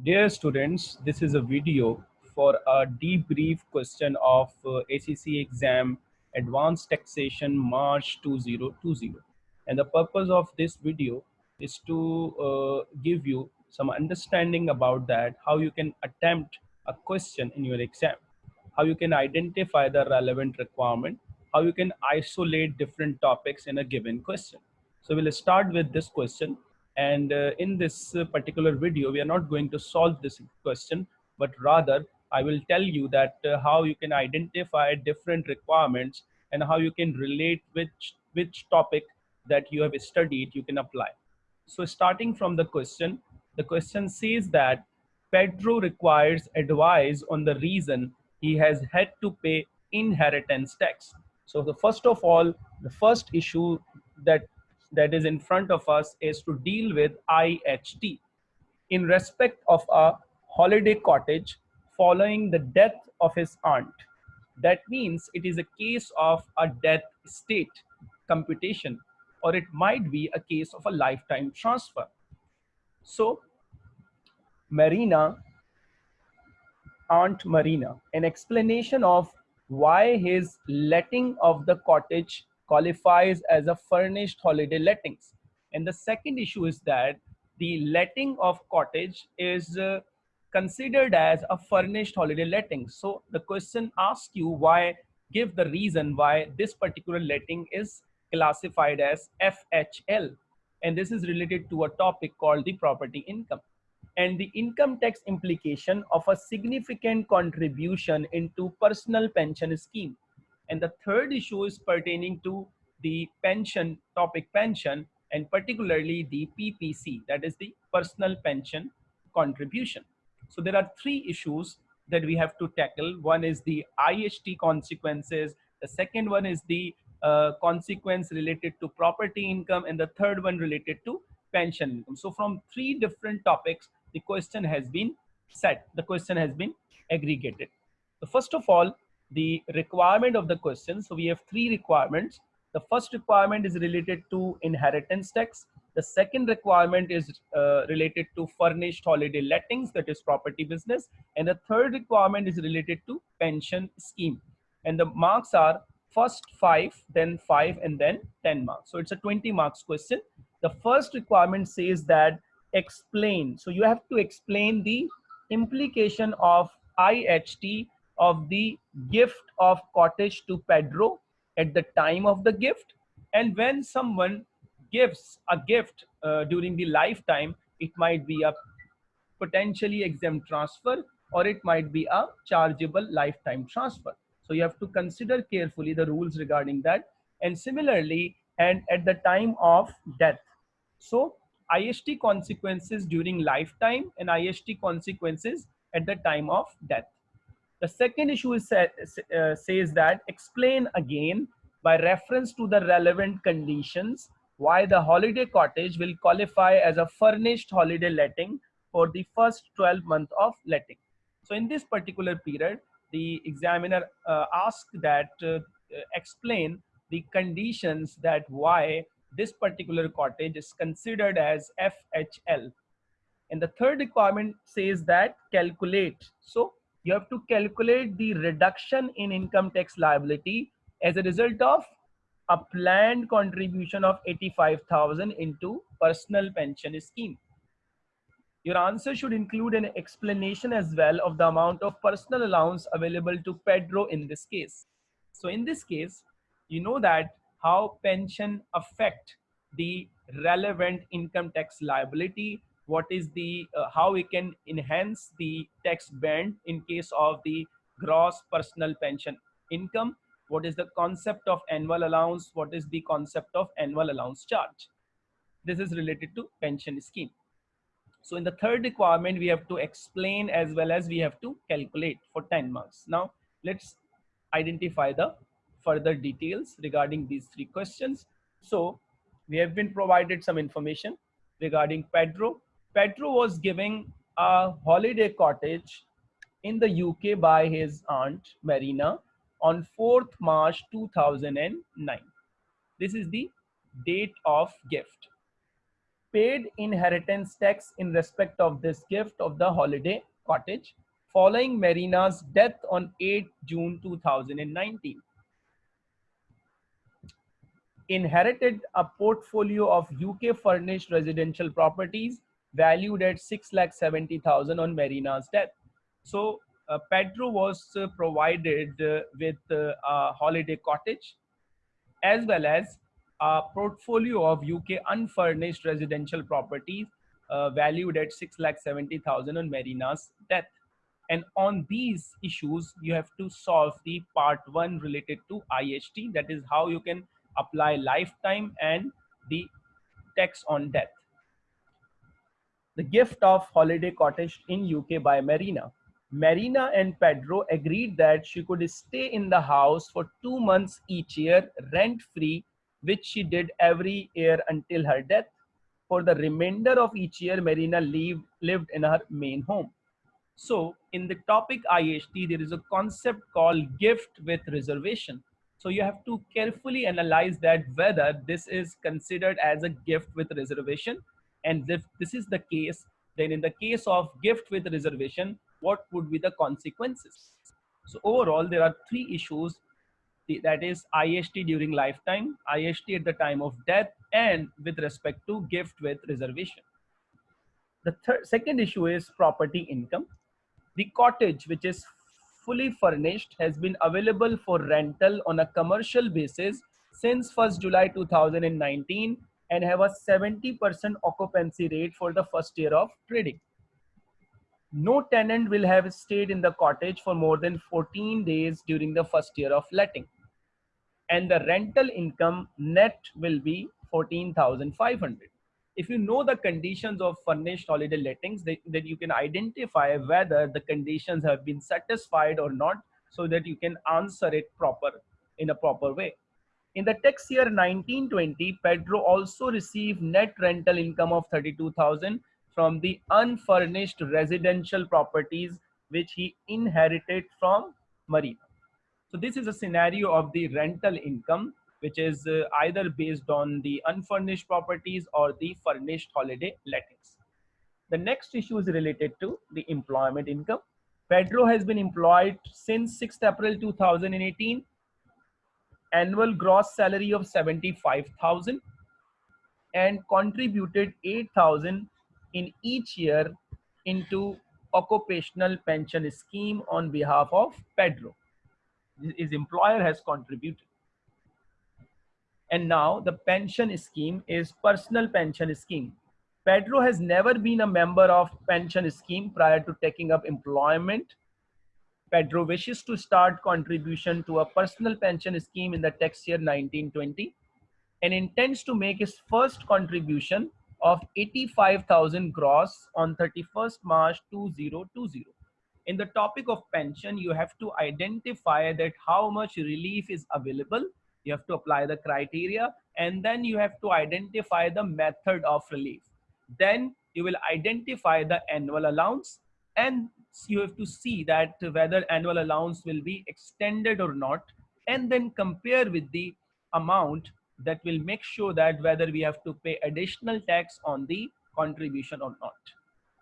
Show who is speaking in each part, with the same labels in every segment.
Speaker 1: Dear students, this is a video for a debrief question of uh, ACC exam Advanced Taxation March 2020. And the purpose of this video is to uh, give you some understanding about that, how you can attempt a question in your exam, how you can identify the relevant requirement, how you can isolate different topics in a given question. So we'll start with this question and uh, in this uh, particular video, we are not going to solve this question, but rather I will tell you that uh, how you can identify different requirements and how you can relate which, which topic that you have studied you can apply. So starting from the question, the question says that Pedro requires advice on the reason he has had to pay inheritance tax. So the first of all, the first issue that that is in front of us is to deal with IHT in respect of a holiday cottage following the death of his aunt. That means it is a case of a death estate computation or it might be a case of a lifetime transfer. So Marina, Aunt Marina, an explanation of why his letting of the cottage qualifies as a furnished holiday lettings. And the second issue is that the letting of cottage is uh, considered as a furnished holiday letting. So the question asks you why, give the reason why this particular letting is classified as FHL. And this is related to a topic called the property income and the income tax implication of a significant contribution into personal pension scheme. And the third issue is pertaining to the pension topic pension and particularly the PPC, that is the personal pension contribution. So there are three issues that we have to tackle. One is the IHT consequences. The second one is the uh, consequence related to property income and the third one related to pension income. So from three different topics, the question has been set. The question has been aggregated. So first of all, the requirement of the question. So we have three requirements. The first requirement is related to inheritance tax. The second requirement is uh, related to furnished holiday lettings, that is property business. And the third requirement is related to pension scheme. And the marks are first five, then five, and then 10 marks. So it's a 20 marks question. The first requirement says that explain. So you have to explain the implication of IHT of the gift of cottage to Pedro at the time of the gift. And when someone gives a gift uh, during the lifetime, it might be a potentially exempt transfer or it might be a chargeable lifetime transfer. So you have to consider carefully the rules regarding that. And similarly, and at the time of death. So IHT consequences during lifetime and IHT consequences at the time of death. The second issue is, uh, says that explain again by reference to the relevant conditions why the holiday cottage will qualify as a furnished holiday letting for the first 12 months of letting. So in this particular period, the examiner uh, asked that uh, explain the conditions that why this particular cottage is considered as FHL. And the third requirement says that calculate. So you have to calculate the reduction in income tax liability as a result of a planned contribution of 85,000 into personal pension scheme. Your answer should include an explanation as well of the amount of personal allowance available to Pedro in this case. So in this case, you know that how pension affect the relevant income tax liability what is the uh, how we can enhance the tax band in case of the gross personal pension income? What is the concept of annual allowance? What is the concept of annual allowance charge? This is related to pension scheme. So in the third requirement we have to explain as well as we have to calculate for 10 marks. Now let's identify the further details regarding these three questions. So we have been provided some information regarding Pedro Pedro was giving a holiday cottage in the UK by his aunt Marina on 4th March 2009. This is the date of gift. paid inheritance tax in respect of this gift of the holiday cottage following Marina's death on 8 June 2019. Inherited a portfolio of UK furnished residential properties valued at 6,70,000 on Marina's death. So uh, Pedro was uh, provided uh, with uh, a holiday cottage as well as a portfolio of UK unfurnished residential properties uh, valued at 6,70,000 on Marina's death. And on these issues, you have to solve the part one related to IHT. That is how you can apply lifetime and the tax on death. The gift of holiday cottage in UK by Marina. Marina and Pedro agreed that she could stay in the house for two months each year rent free, which she did every year until her death. For the remainder of each year, Marina lived, lived in her main home. So in the topic IHT, there is a concept called gift with reservation. So you have to carefully analyze that whether this is considered as a gift with reservation. And if this is the case, then in the case of gift with reservation, what would be the consequences? So overall, there are three issues that is IHT during lifetime, IHT at the time of death, and with respect to gift with reservation. The third, second issue is property income. The cottage, which is fully furnished has been available for rental on a commercial basis since 1st July 2019 and have a 70% occupancy rate for the first year of trading. No tenant will have stayed in the cottage for more than 14 days during the first year of letting. And the rental income net will be 14,500 if you know the conditions of furnished holiday lettings, then you can identify whether the conditions have been satisfied or not so that you can answer it proper in a proper way. In the tax year 1920, Pedro also received net rental income of 32,000 from the unfurnished residential properties which he inherited from Marina. So this is a scenario of the rental income which is uh, either based on the unfurnished properties or the furnished holiday lettings. The next issue is related to the employment income. Pedro has been employed since 6th April 2018. Annual gross salary of 75,000 and contributed 8,000 in each year into occupational pension scheme on behalf of Pedro. His employer has contributed. And now the pension scheme is personal pension scheme. Pedro has never been a member of pension scheme prior to taking up employment. Pedro wishes to start contribution to a personal pension scheme in the tax year 1920 and intends to make his first contribution of 85,000 gross on 31st March 2020. In the topic of pension, you have to identify that how much relief is available you have to apply the criteria and then you have to identify the method of relief then you will identify the annual allowance and you have to see that whether annual allowance will be extended or not and then compare with the amount that will make sure that whether we have to pay additional tax on the contribution or not.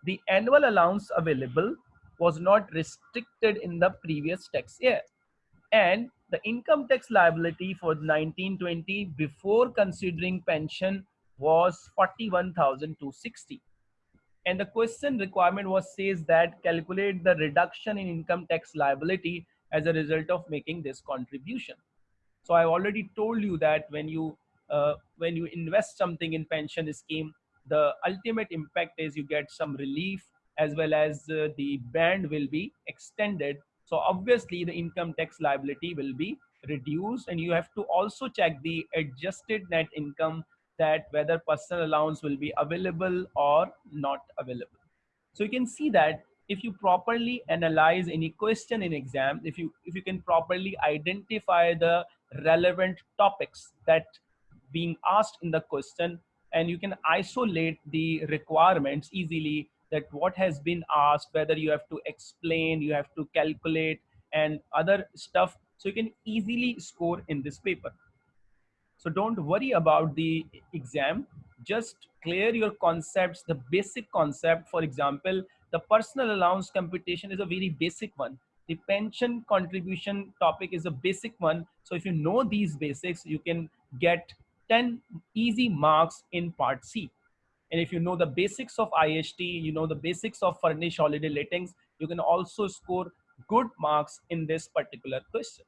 Speaker 1: The annual allowance available was not restricted in the previous tax year and the income tax liability for 1920 before considering pension was 41,260. And the question requirement was says that calculate the reduction in income tax liability as a result of making this contribution. So I already told you that when you uh, when you invest something in pension scheme, the ultimate impact is you get some relief as well as uh, the band will be extended so obviously the income tax liability will be reduced and you have to also check the adjusted net income that whether personal allowance will be available or not available. So you can see that if you properly analyze any question in exam, if you if you can properly identify the relevant topics that being asked in the question and you can isolate the requirements easily that what has been asked, whether you have to explain, you have to calculate and other stuff. So you can easily score in this paper. So don't worry about the exam. just clear your concepts, the basic concept. For example, the personal allowance computation is a very basic one. The pension contribution topic is a basic one. So if you know these basics, you can get 10 easy marks in part C. And if you know the basics of IHT, you know the basics of furnished holiday lettings, you can also score good marks in this particular question.